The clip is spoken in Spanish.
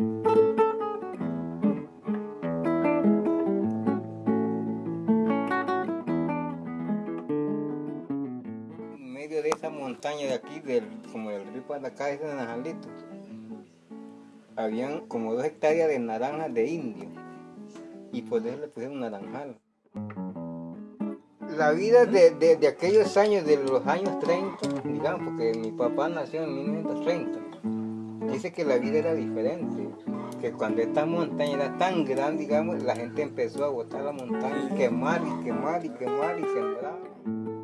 En medio de esa montaña de aquí, del, como del río para acá, ese naranjalito, habían como dos hectáreas de naranjas de indio y por eso le pusieron naranjal. La vida de, de, de, aquellos años, de los años 30, digamos, porque mi papá nació en 1930, dice que la vida era diferente, que cuando esta montaña era tan grande, digamos, la gente empezó a botar la montaña, quemar y quemar y quemar y sembrar.